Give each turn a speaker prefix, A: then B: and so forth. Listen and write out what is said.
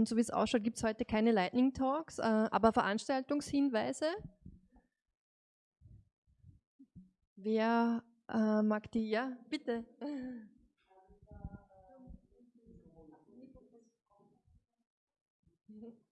A: Und so wie es ausschaut, gibt es heute keine Lightning Talks, äh, aber Veranstaltungshinweise. Wer äh, mag die? Ja, bitte.